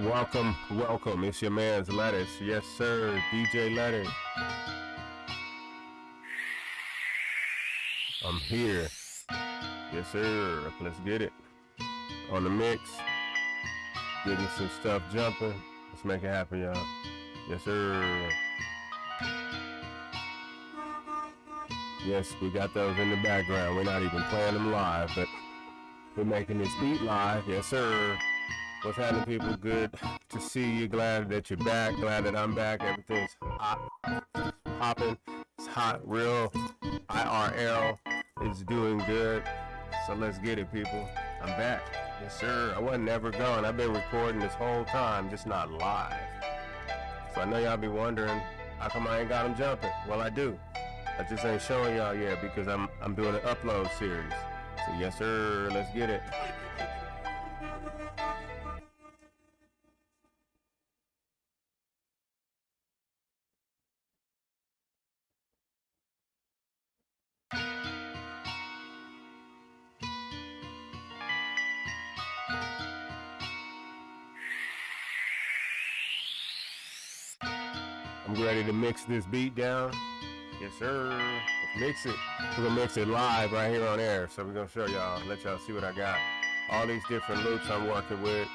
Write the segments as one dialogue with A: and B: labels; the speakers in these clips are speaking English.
A: Welcome, welcome. It's your man's Lettuce. Yes, sir. DJ Lettuce. I'm here. Yes, sir. Let's get it. On the mix. Getting some stuff jumping. Let's make it happen, y'all. Yes, sir. Yes, we got those in the background. We're not even playing them live, but we're making this beat live. Yes, sir. What's happening, people? Good to see you. Glad that you're back. Glad that I'm back. Everything's hot, popping. It's hot, real. IRL is doing good. So let's get it, people. I'm back. Yes, sir. I wasn't ever gone. I've been recording this whole time, just not live. So I know y'all be wondering, how come I ain't got them jumping? Well, I do. I just ain't showing y'all yet because I'm I'm doing an upload series. So yes, sir. Let's get it. Mix this beat down. Yes, sir. Let's mix it. We're gonna mix it live right here on air. So we're gonna show y'all, let y'all see what I got. All these different loops I'm working with.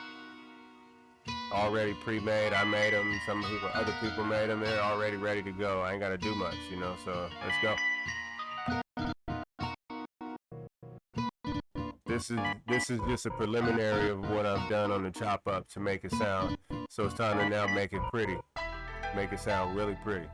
A: Already pre-made. I made them. Some people, other people made them. They're already ready to go. I ain't gotta do much, you know. So let's go. This is this is just a preliminary of what I've done on the chop up to make it sound. So it's time to now make it pretty make it sound really pretty.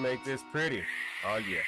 A: Make this pretty. Oh, yeah.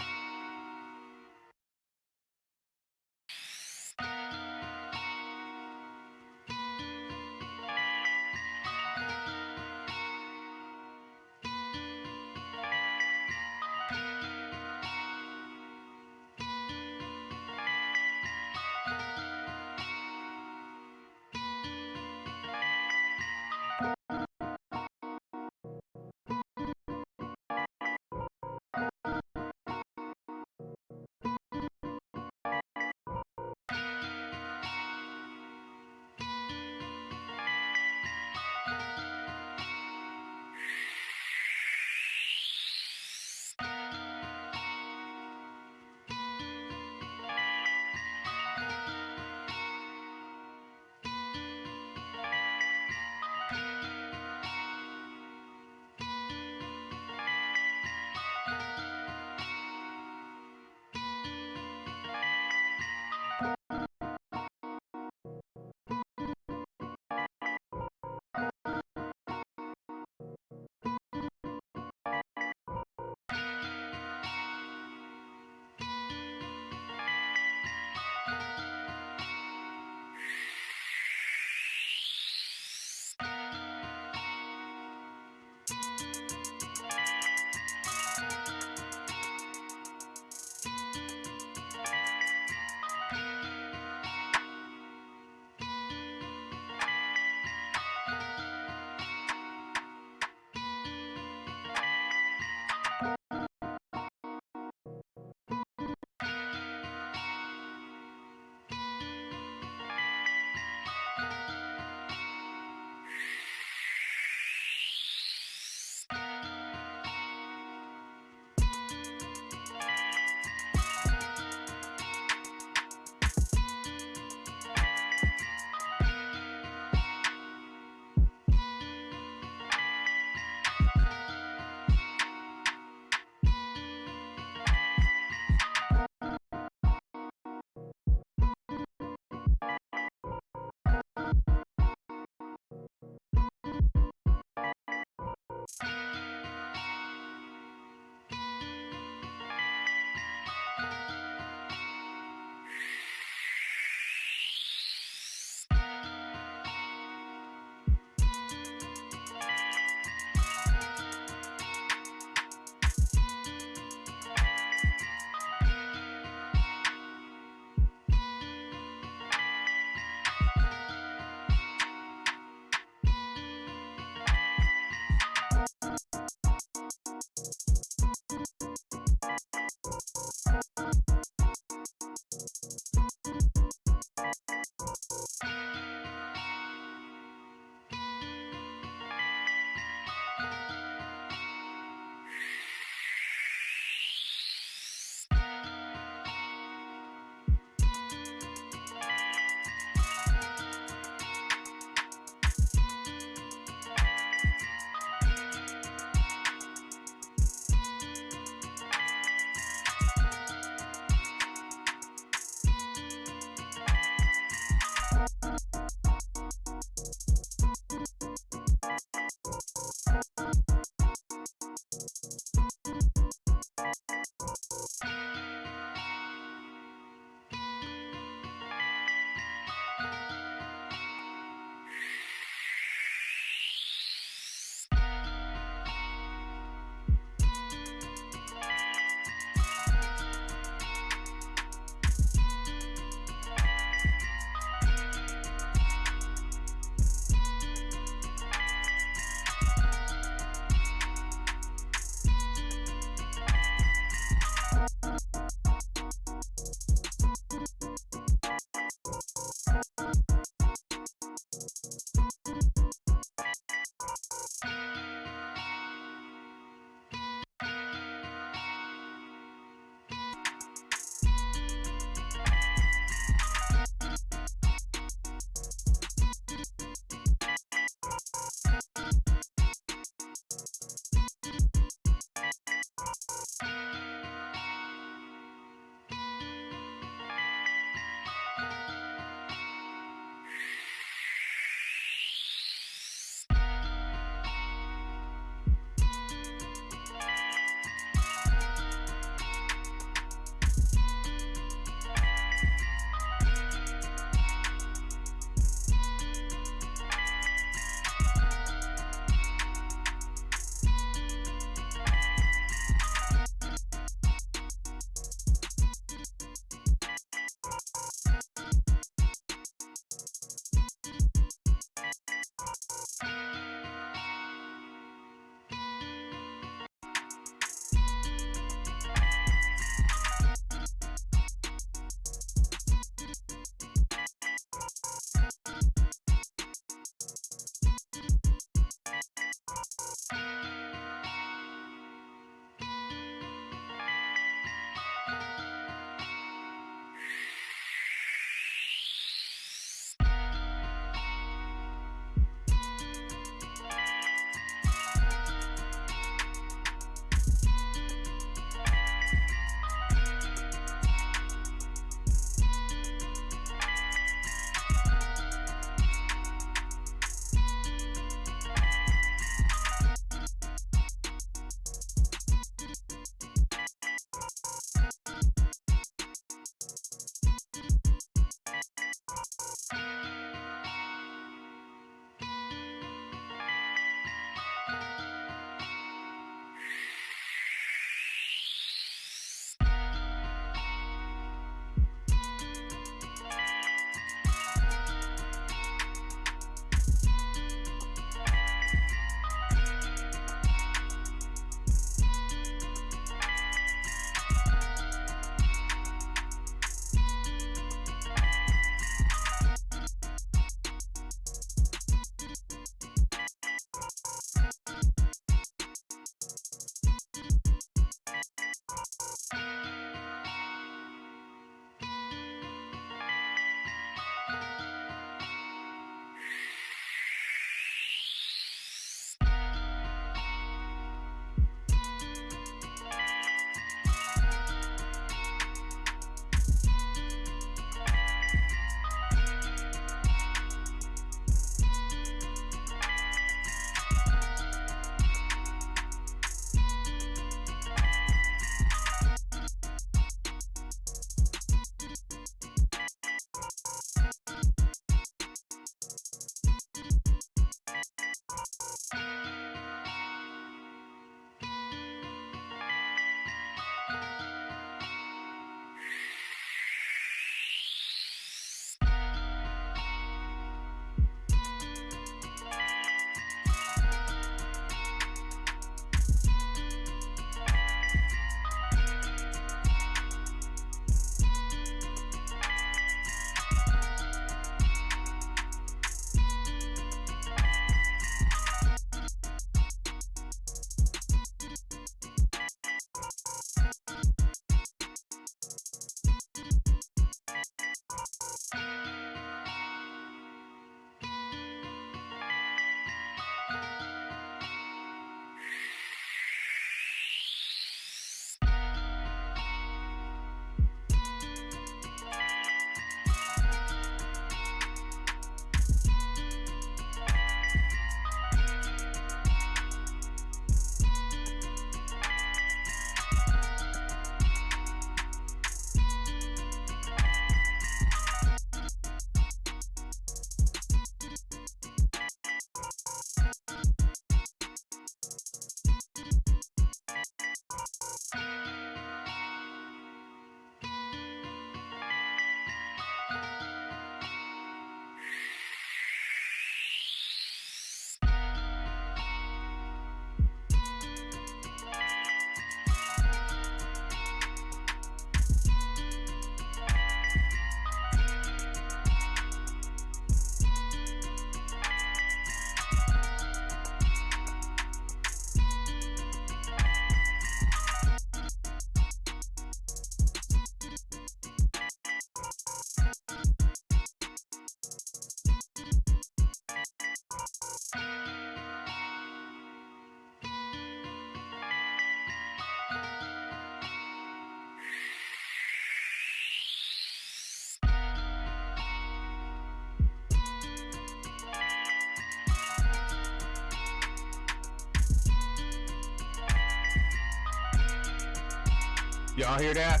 A: Y'all hear that?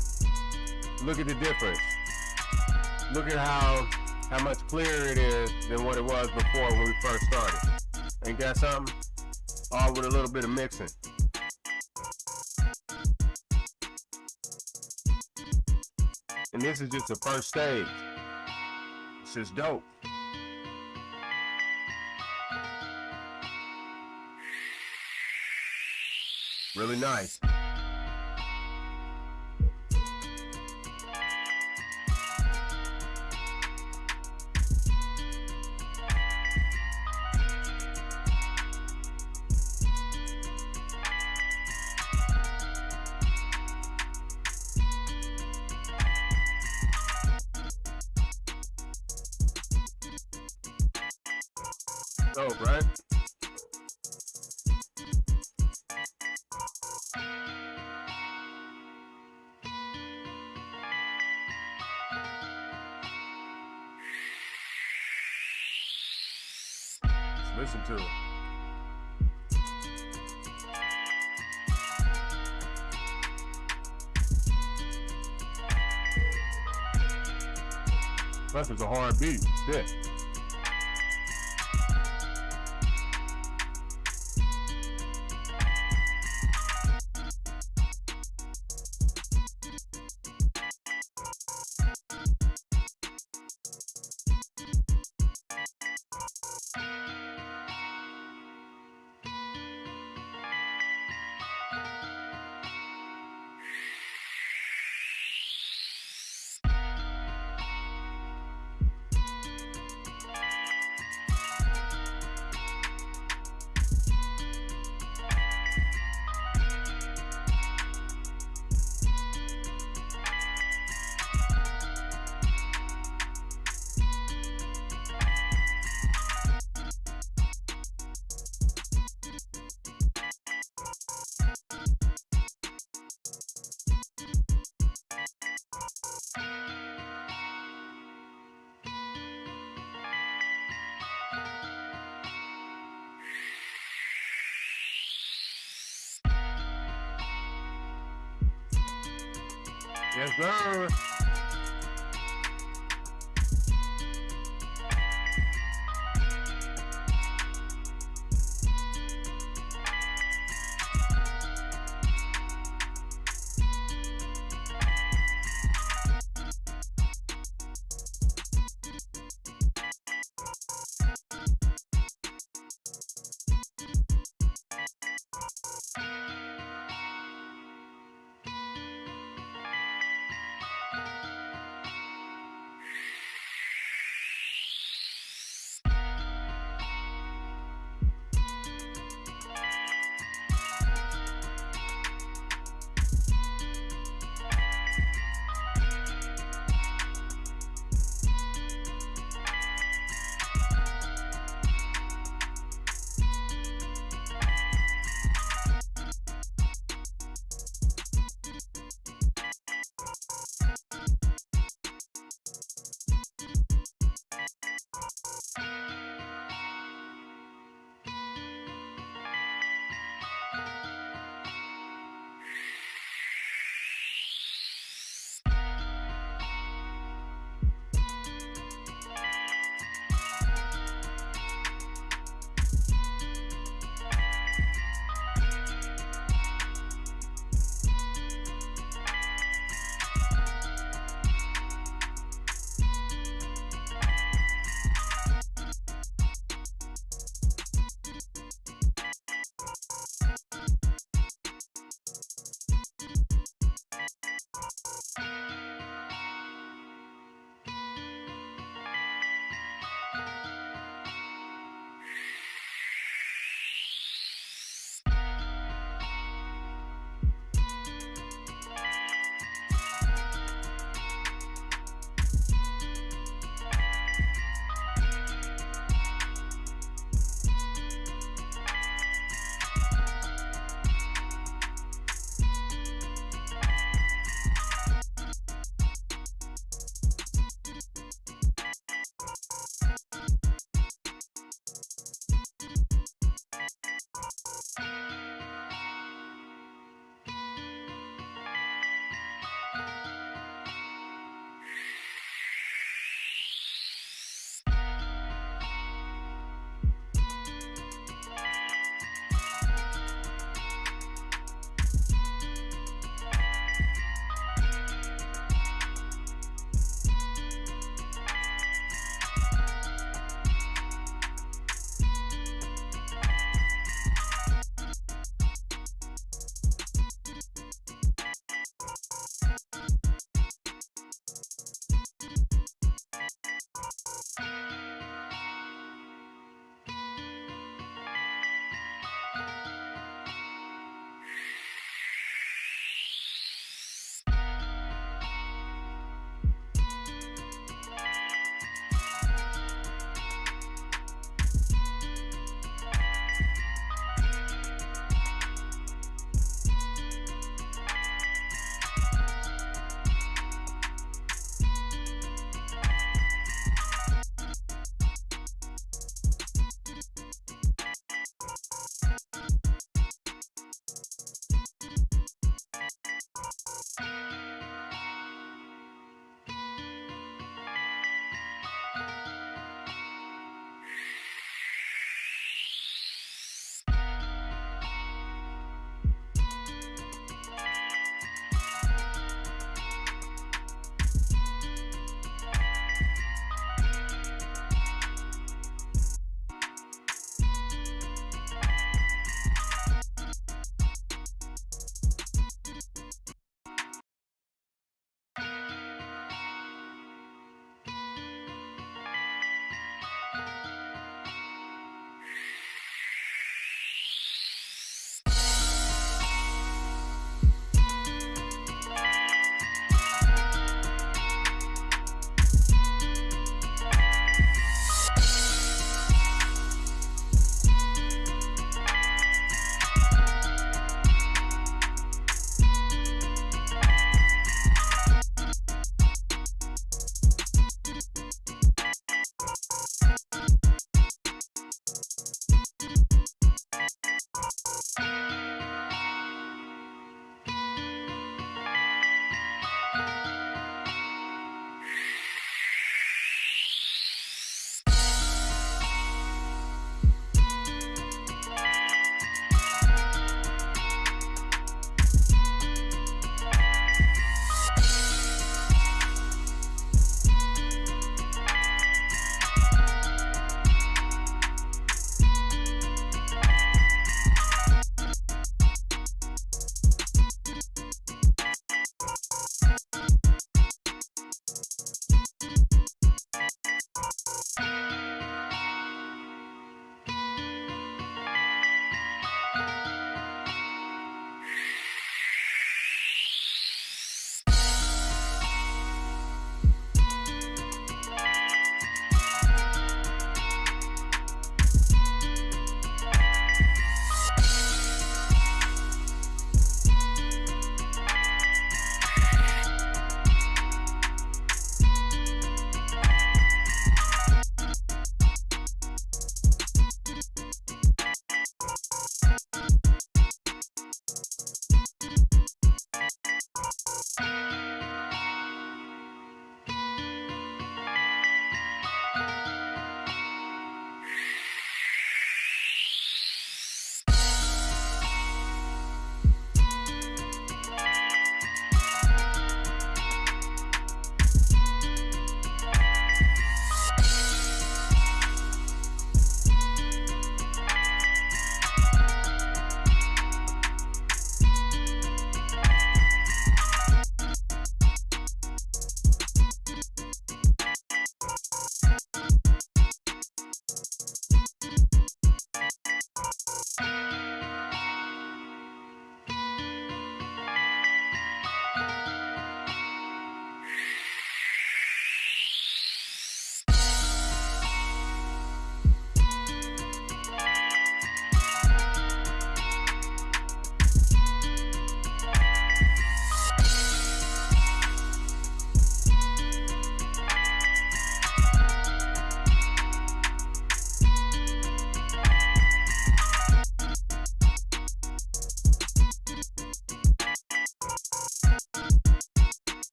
A: Look at the difference. Look at how how much clearer it is than what it was before when we first started. Ain't that something? All with a little bit of mixing. And this is just the first stage. This is dope. Really nice. Plus, it's Yes, sir.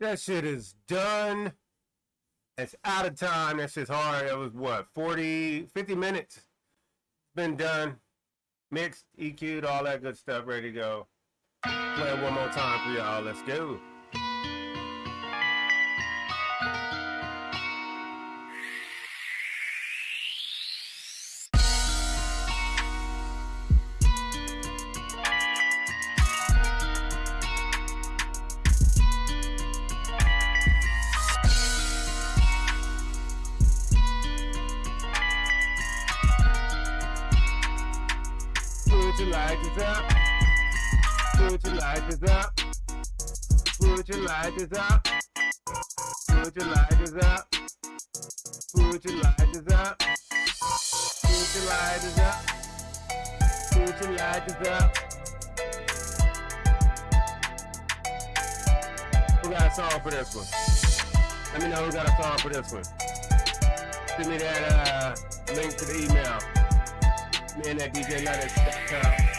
A: That shit is done. It's out of time. That shit's hard. It was what, 40, 50 minutes? It's Been done. Mixed, EQ'd, all that good stuff, ready to go. Play it one more time for y'all. Let's go. For this one. Send me that uh, link to the email. Me and that DJ.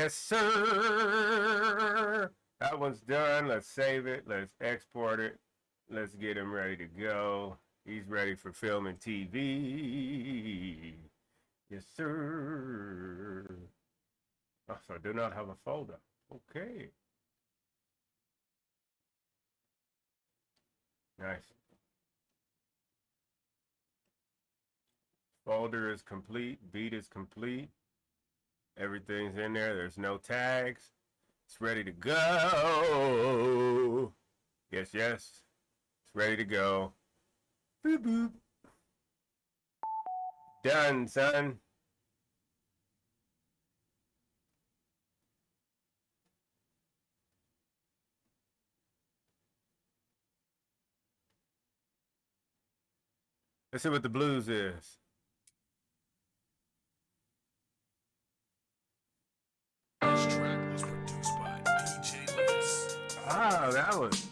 A: Yes, sir. That one's done. Let's save it. Let's export it. Let's get him ready to go. He's ready for film and TV. Yes, sir. Oh, so I do not have a folder. Okay. Nice. Folder is complete. Beat is complete. Everything's in there. There's no tags. It's ready to go. Yes, yes. It's ready to go. Boop, boop. Done, son. Let's see what the blues is. Ah, that was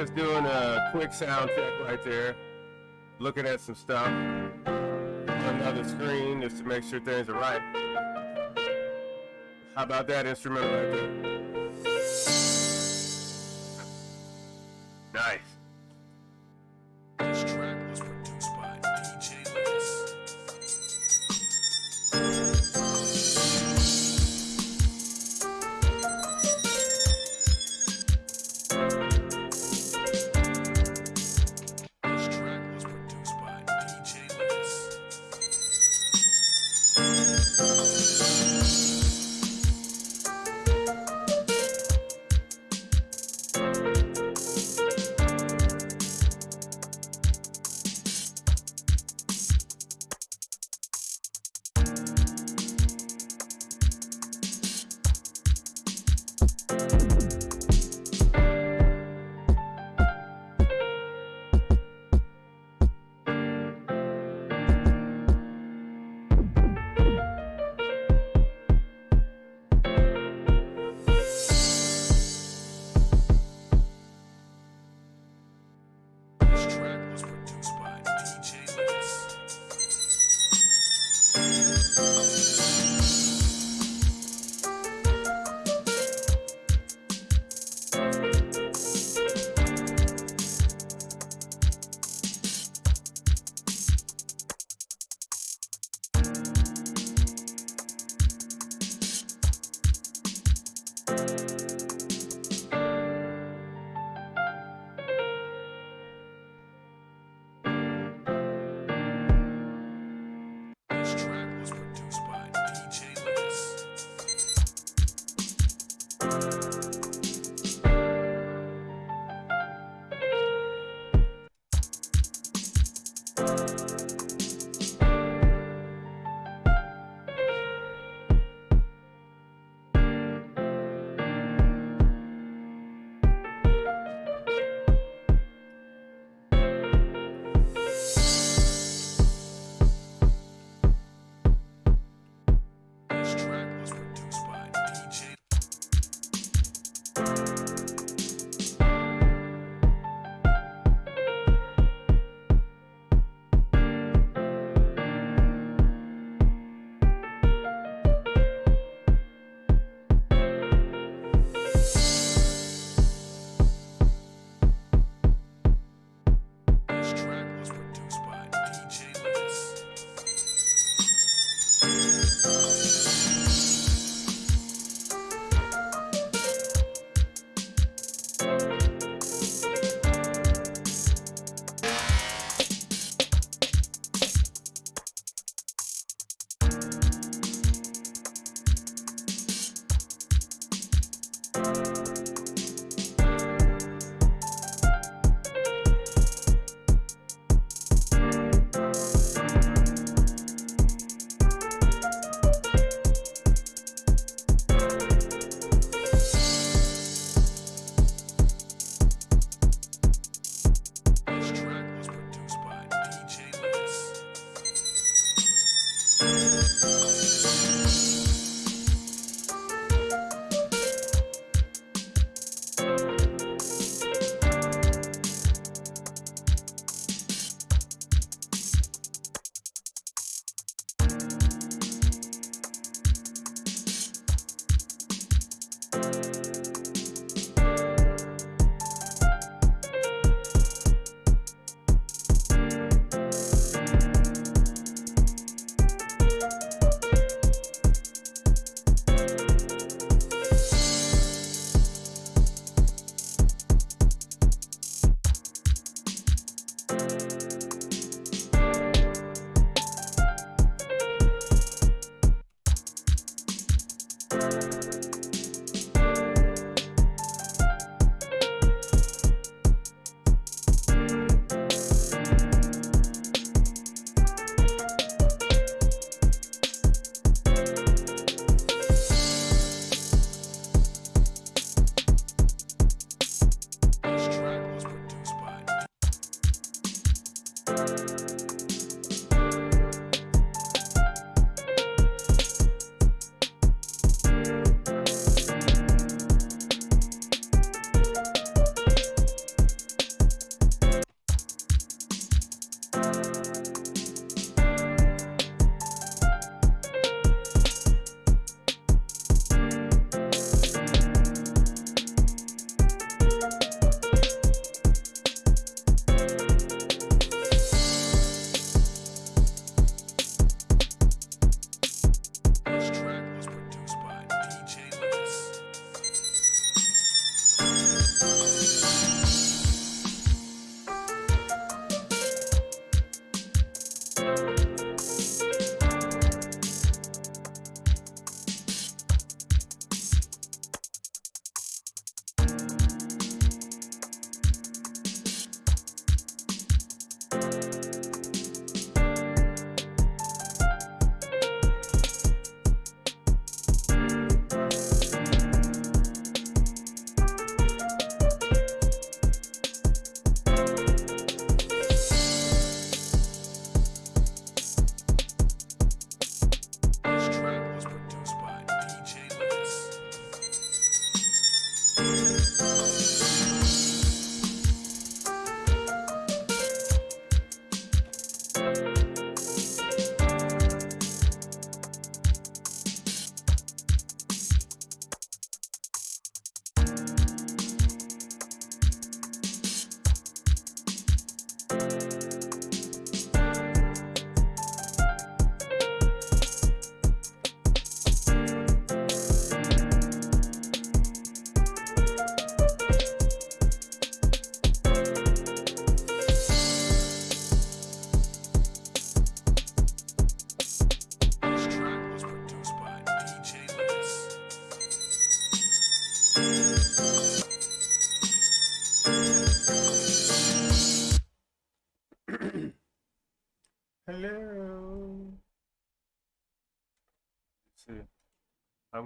B: just doing a quick sound check right there. Looking at some stuff on another screen just to make sure things are right. How about that instrumental right there?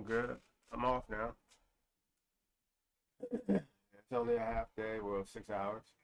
A: I'm good. I'm off now. It's only a half day, well, six hours.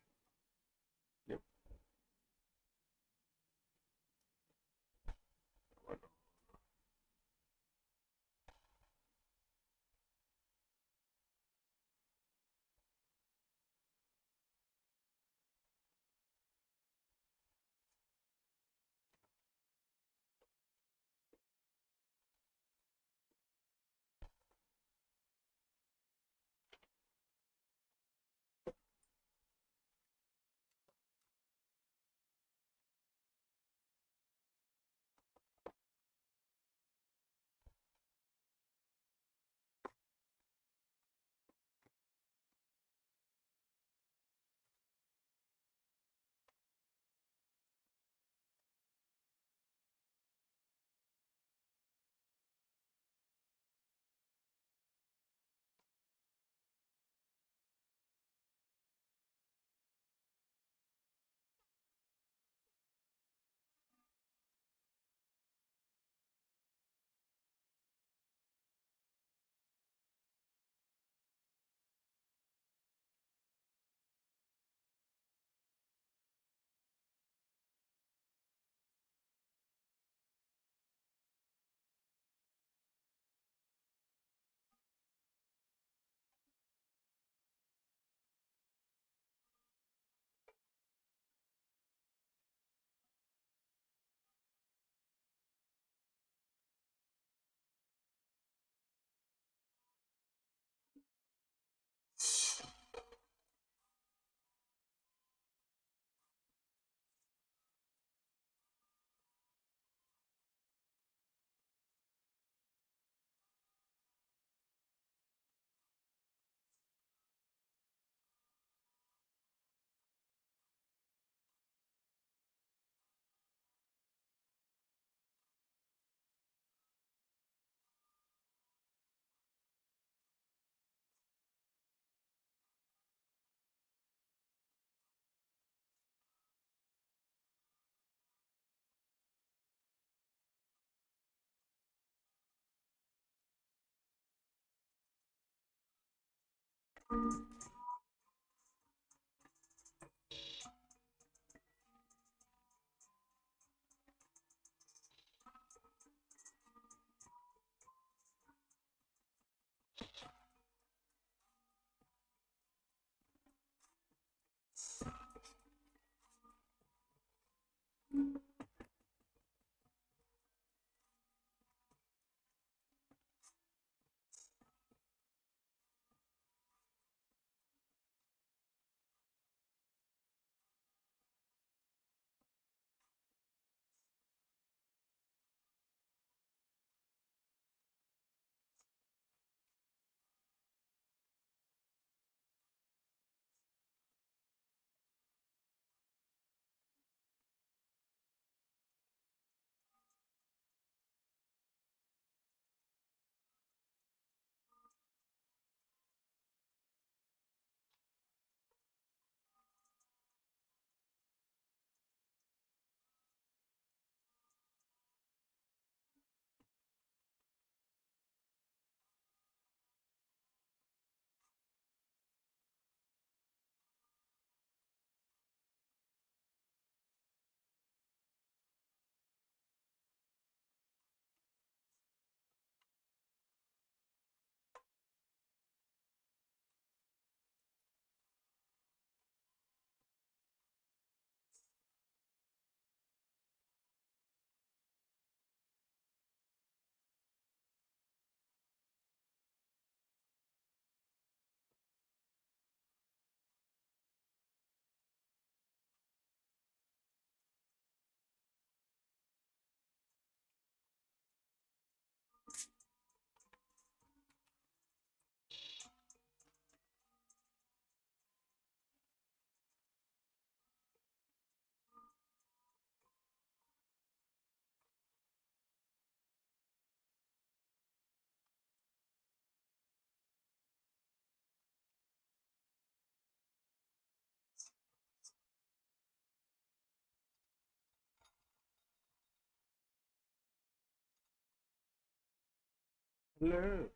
A: Hello.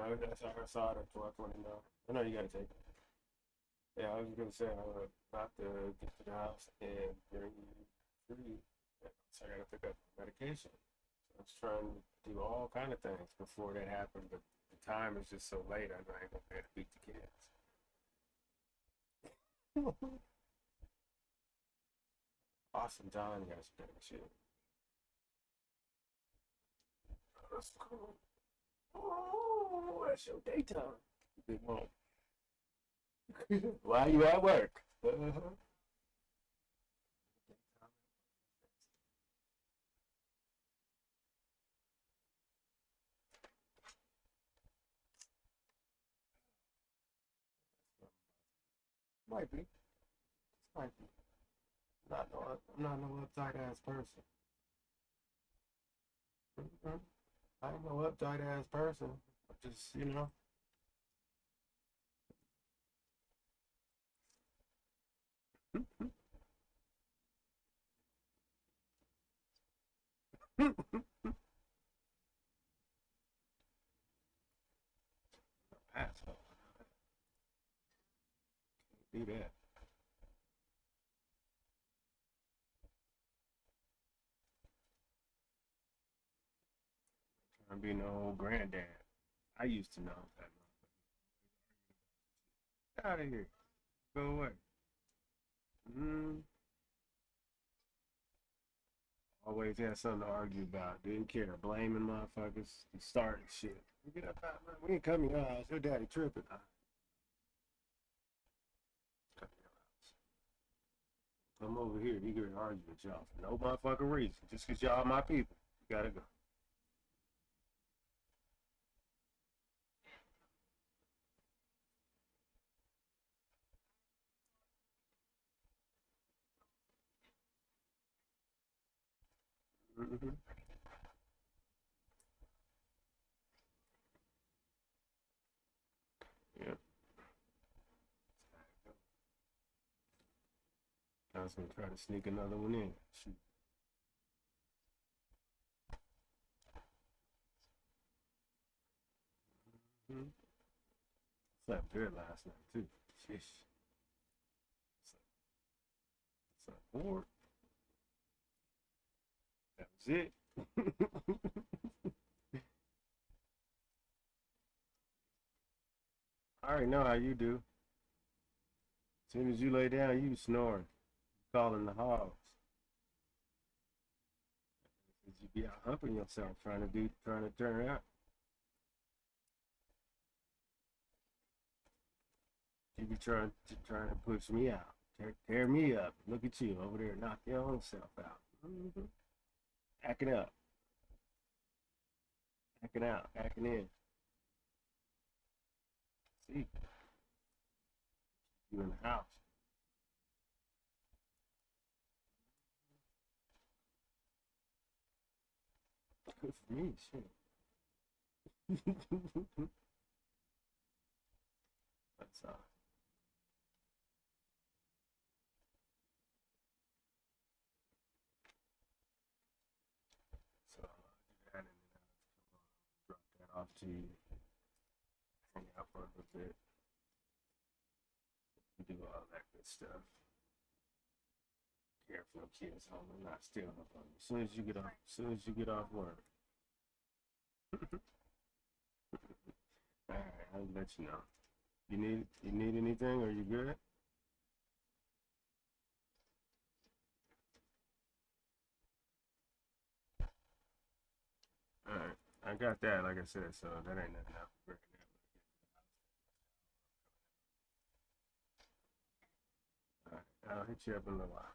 A: I, that's how I saw it at twelve twenty nine. I know you gotta take it. Yeah, I was gonna say I was about to get to the house and bring you food. So I gotta pick up medication. So I was trying to do all kind of things before that happened, but the time is just so late. I know I ain't gonna be able to beat the kids. awesome time yesterday. Shit. That's cool. Oh, that's your daytime. Big mom. Why you at work? Might be. Might be. Not no, I'm not no uptight ass person. Mhm. I ain't no uptight ass person. I just, you know. Asshole. Can't do that. Be no old granddad. I used to know that. Get out of here. Go away. Mm. Always had something to argue about. Didn't care. Blaming motherfuckers. and Starting shit. Get up out, man. We ain't coming to your house. Your daddy tripping. To house. Come over here. You can argue with y'all for no motherfucking reason. Just because y'all my people. You gotta go. Hmm Yeah. I was gonna try to sneak another one in. Shoot. Mhm. Slept good last night too. Sheesh. Slept bored. That was it. I already know how you do. As soon as you lay down, you snoring, calling the hogs. you be out humping yourself, trying to do, trying to turn out. You be trying to trying to push me out, tear, tear me up. Look at you over there, knock your own self out. hmm Acting up, acting out, acting in. See, you in the house. Good for me, shit. That's uh. So I'll do that and then Off to. Hang out for a little bit. Do all that good stuff. Care for kids home and not stealing up on you. As soon as you get off, as soon as you get off work. Alright, I'll let you know. You need you need anything? Are you good? Alright, I got that, like I said, so that ain't nothing out breaking out. I'll hit you up in a little while.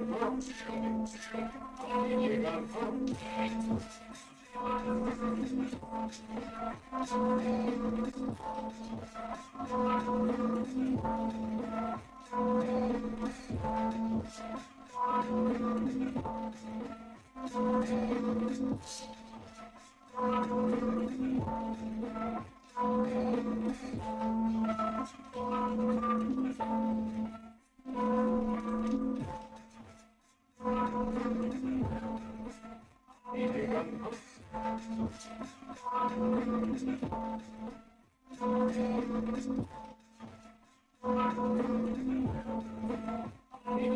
C: three two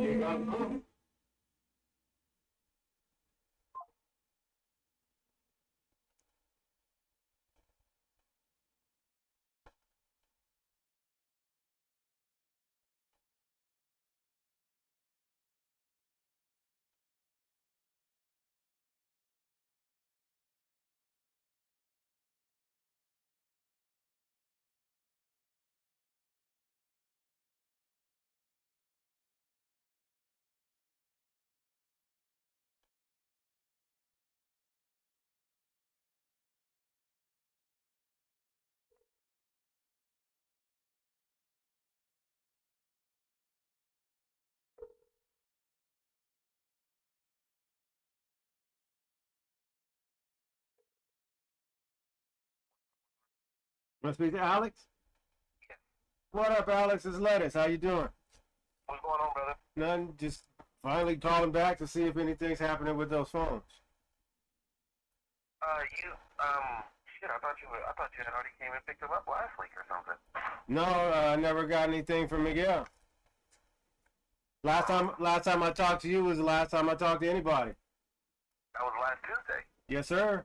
C: six.
A: Want to speak to Alex? What up, Alex? It's Lettuce. How you doing?
D: What's going on, brother?
A: None. Just finally calling back to see if anything's happening with those phones.
D: Uh, you, um, shit, I thought you were, I thought you had already came and picked them up last week or something.
A: No, uh, I never got anything from Miguel. Last time, last time I talked to you was the last time I talked to anybody.
D: That was last Tuesday.
A: Yes, sir.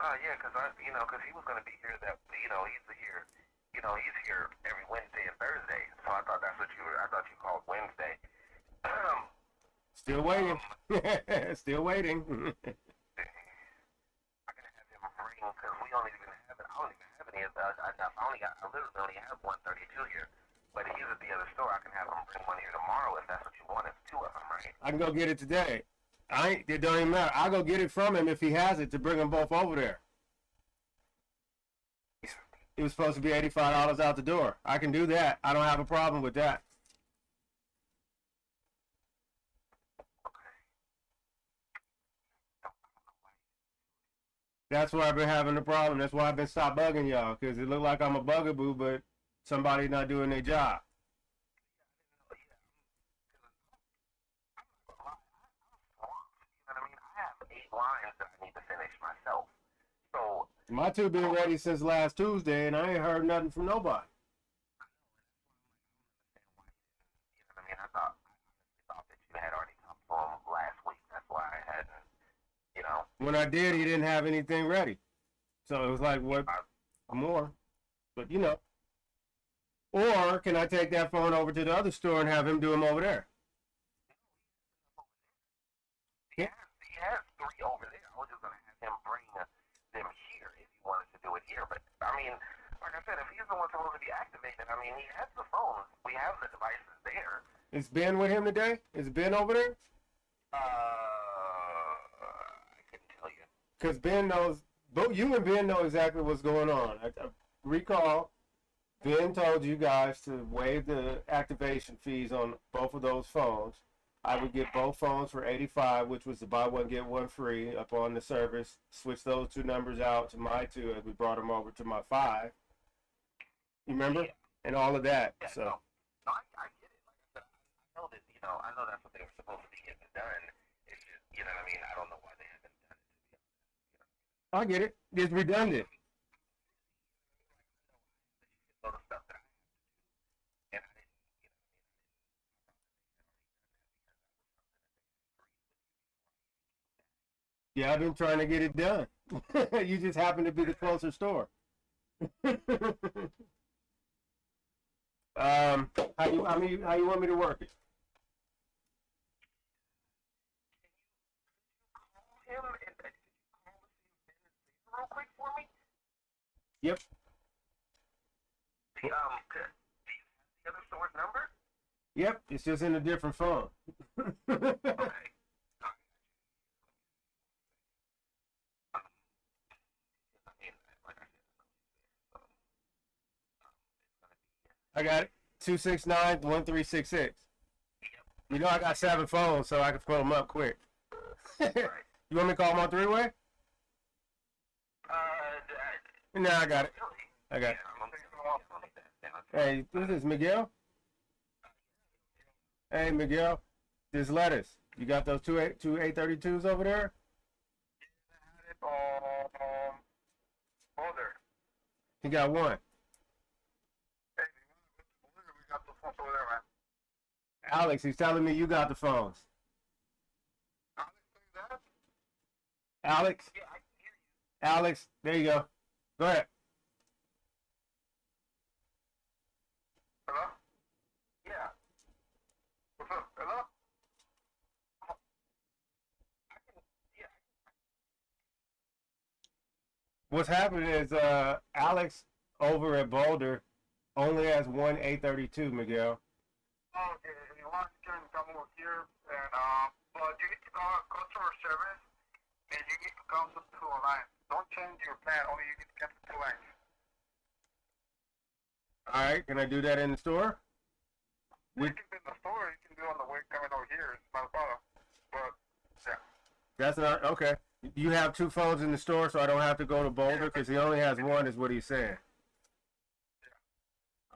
D: Oh, yeah, 'cause I, you know, 'cause he was gonna be here that, you know, he's here, you know, he's here every Wednesday and Thursday. So I thought that's what you were, I thought you called Wednesday. Um,
A: Still waiting. Still waiting.
D: I can have him bring, 'cause we don't even have it, I don't even have any of the, I, I only got, I literally only have 132 here. But he's at the other store, I can have him bring one here tomorrow if that's what you want. It's two of them, right?
A: I can go get it today. I ain't, it don't even matter. I'll go get it from him if he has it to bring them both over there. It was supposed to be eighty-five dollars out the door. I can do that. I don't have a problem with that. That's why I've been having the problem. That's why I've been stop bugging y'all because it looked like I'm a bugaboo, but somebody not doing their job.
D: You know what I mean? I have eight lines that I need to finish myself. So
A: My two been ready since last Tuesday, and I ain't heard nothing from nobody.
D: you know what I mean? I thought I thought that you had already come to him last week. That's why I hadn't. You know,
A: When I did, he didn't have anything ready. So it was like, what more? But you know. Or can I take that phone over to the other store and have him do them over there?
D: he has he has three over there. I was just gonna have him bring uh, them here if he wanted to do it here. But I mean, like I said, if he's the one supposed to be activated, I mean, he has the phones. We have the devices there.
A: Is Ben with him today? Is Ben over there?
D: Uh, I couldn't tell you.
A: Because Ben knows, both you and Ben know exactly what's going on. I, I recall Ben told you guys to waive the activation fees on both of those phones. I would get both phones for 85, which was the buy one get one free up on the service. Switch those two numbers out to my two as we brought them over to my five. You remember? Yeah. And all of that.
D: Yeah,
A: So
D: no, no, I, I get it. Like I said, I, know that you know, I know that's what they were supposed to be getting done. It's just, you know what I mean. I don't know why they haven't done it. To be honest,
A: I get it. It's redundant.
D: you know, the stuff that I have to do, and I didn't, you know, what I mean, I, I thought that they had already done that because that was something that they had agreed with you before I even came back.
A: Yeah, I've been trying to get it done. you just happen to be the closer store. um, how you? I mean, how you want me to work it?
D: Call him and could you call to see if Ben is there real quick for me?
A: Yep.
D: The, um, could, do you have the other store's number?
A: Yep, it's just in a different phone.
D: Okay. I mean, like I said, so, um, it's gonna be
A: I got it. Two six nine one three six six. You know I got seven phones, so I can fill them up quick. you want me to call them on three way?
D: Uh,
A: No, I got it. I got it.
D: Yeah, I'm gonna take that down.
A: Hey, this is Miguel. Hey, Miguel. This lettuce. You got those two eight two eight thirty twos over there?
D: Um, older.
A: He got one.
D: Hey, we got the phone over.
A: Alex, he's telling me you got the phones.
D: Alex.
A: Alex,
D: Yeah, I can hear you.
A: Alex, there you go. Go ahead.
D: Hello? Yeah. What's up? Hello? Oh, can, yeah,
A: What's happening is uh Alex over at Boulder only has one eight thirty two, Miguel.
D: Oh, okay. You want, you can come over here, and uh, but you need to call customer service, and you need to come to two lines. Don't change your plan. Only you need to get to two lines.
A: All right, can I do that in the store?
D: You
A: We-
D: can do in the store. You can do on the way coming over here. It's not a problem. But yeah,
A: That's not okay. You have two phones in the store, so I don't have to go to Boulder because he only has one, is what he's saying.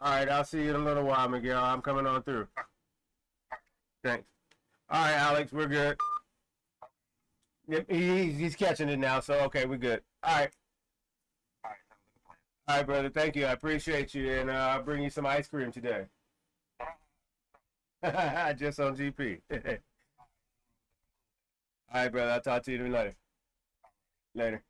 A: All right, I'll see you in a little while, Miguel. I'm coming on through. Thanks. All right, Alex, we're good. Yep, he's, he's catching it now, so okay, we're good. All right,
D: all right.
A: Brother. Thank you. I appreciate you, and uh, I'll bring you some ice cream today. Just on GP. all right, brother. I'll talk to you later. Later.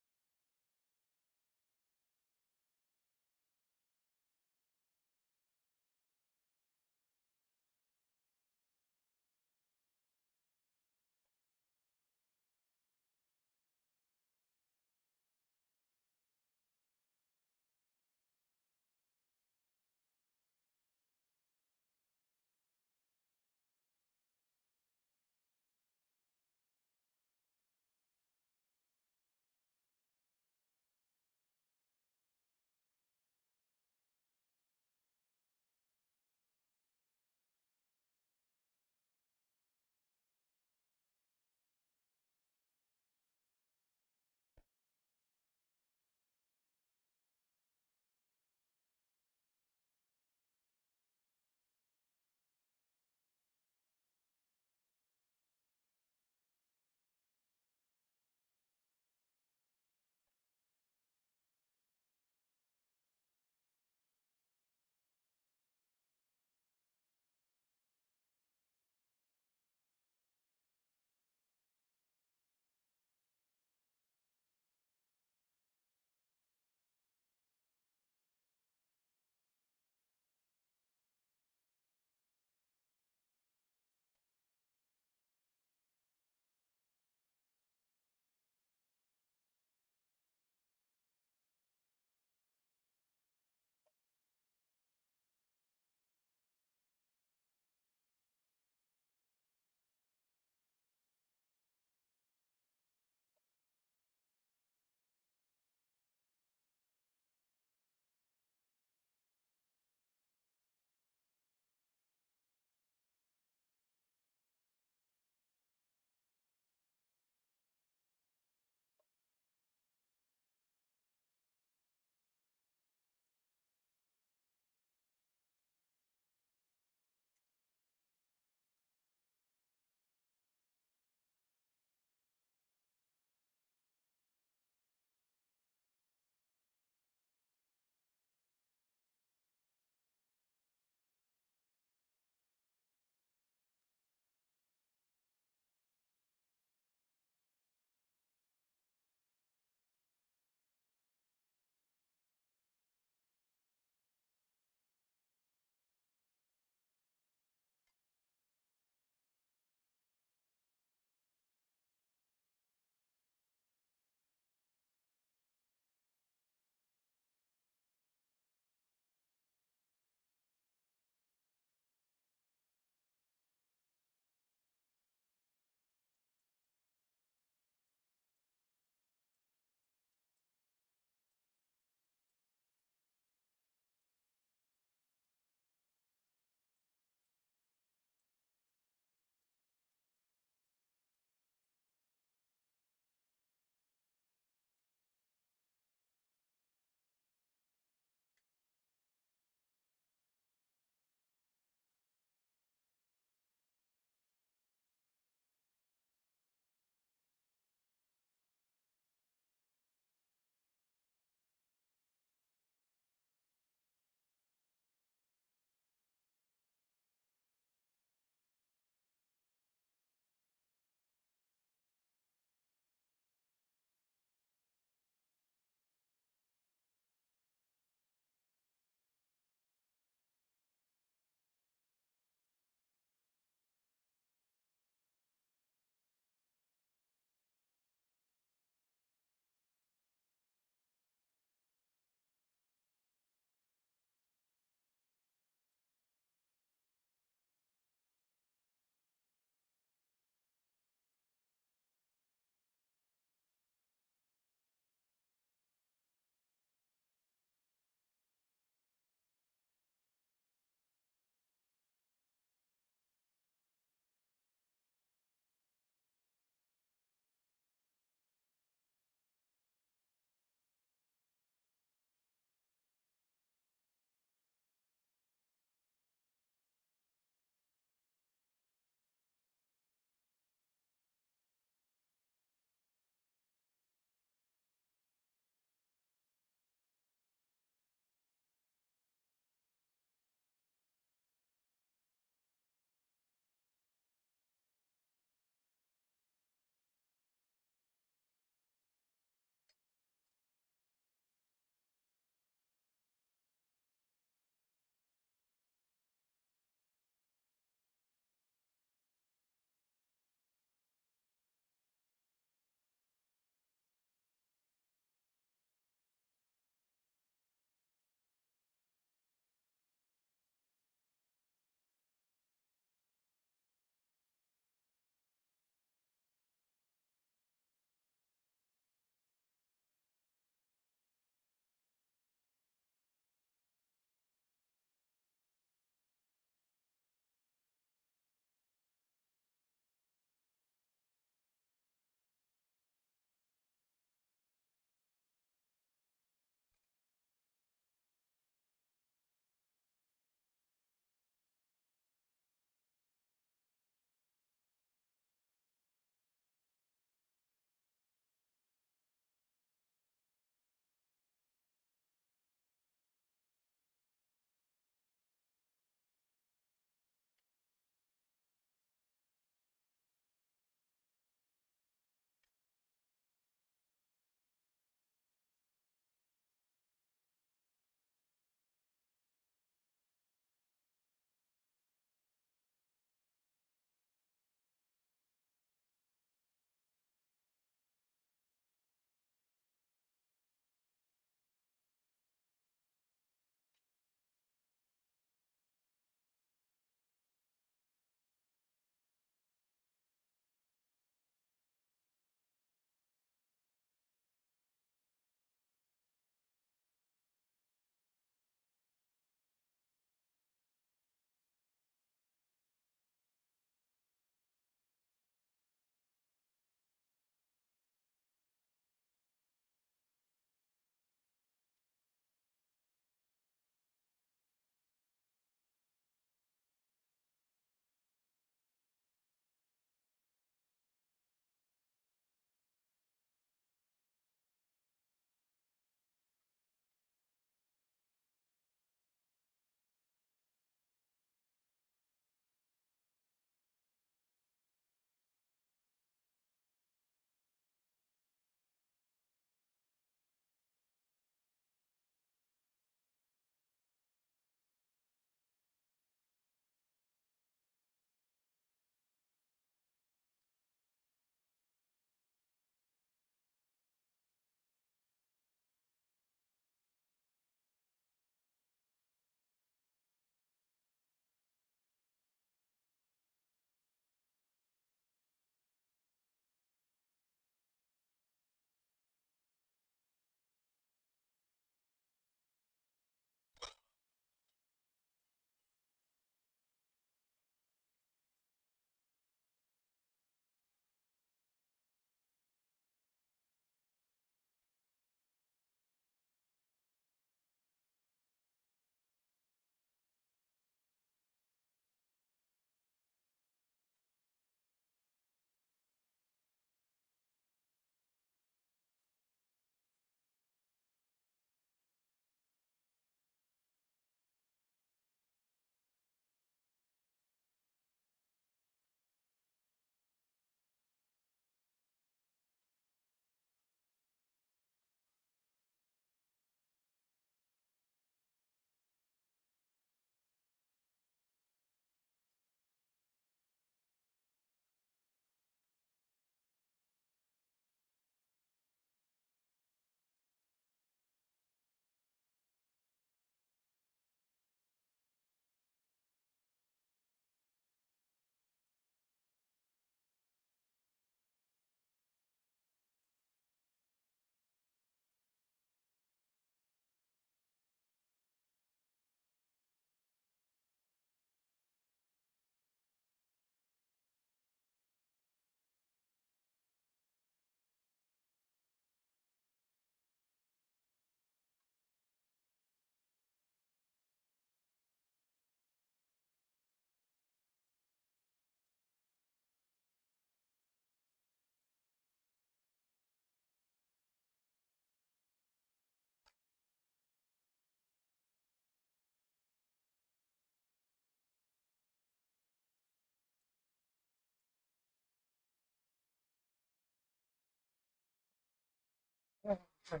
E: Right.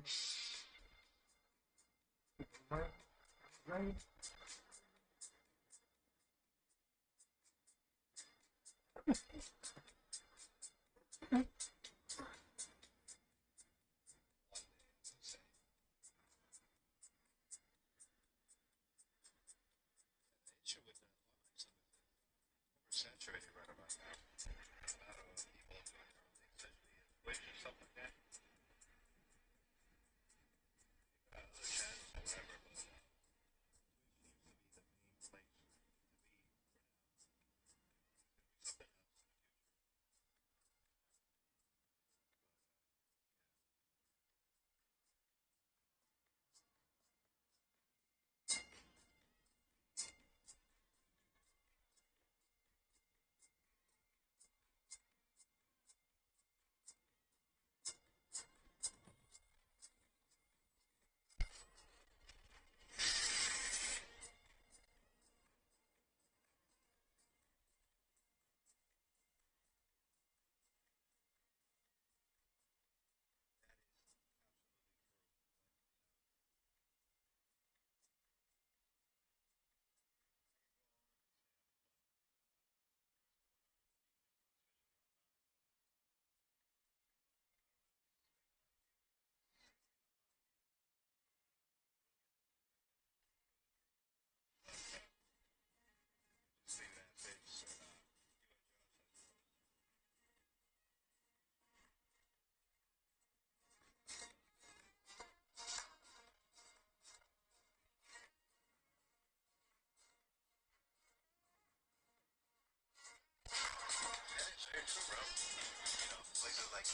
E: there too, bro. You know, places like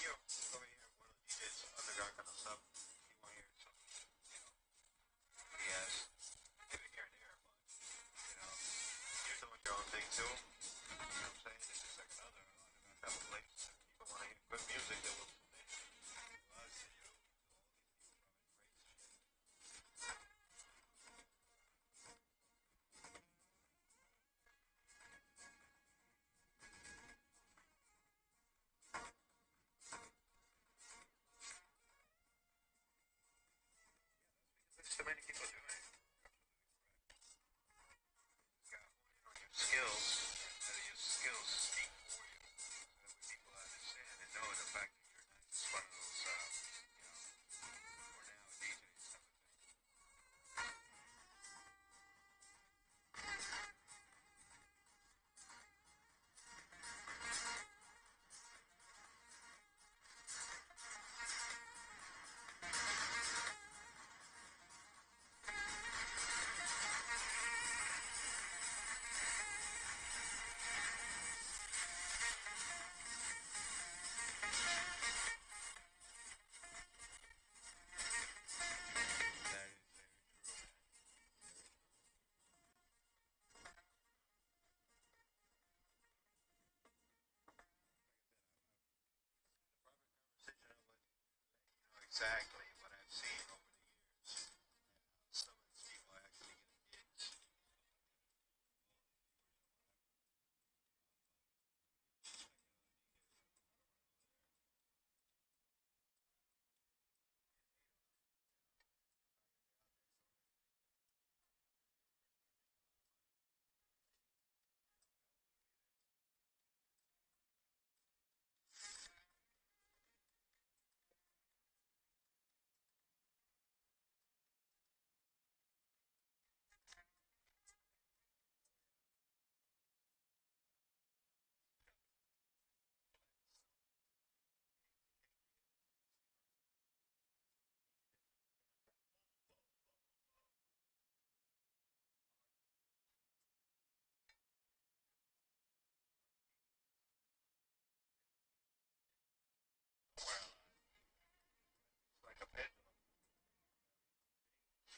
E: here, over here, one of did some underground kind of stuff. 攻めに行くんじゃない。Exactly.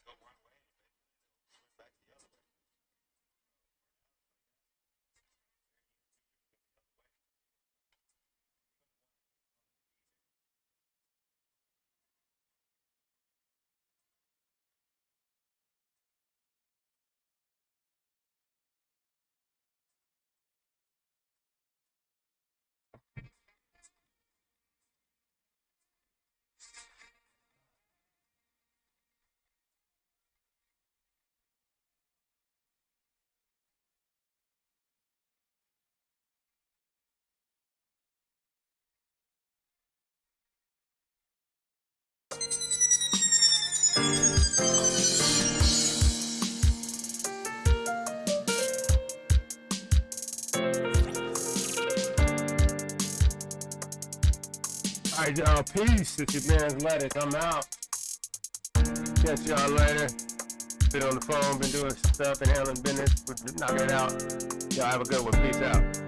E: But one
A: All right, y'all. Peace. It's your man's lettuce. I'm out. Catch y'all later. Been on the phone, been doing stuff, been handling business. Knocking it out. Y'all have a good one. Peace out.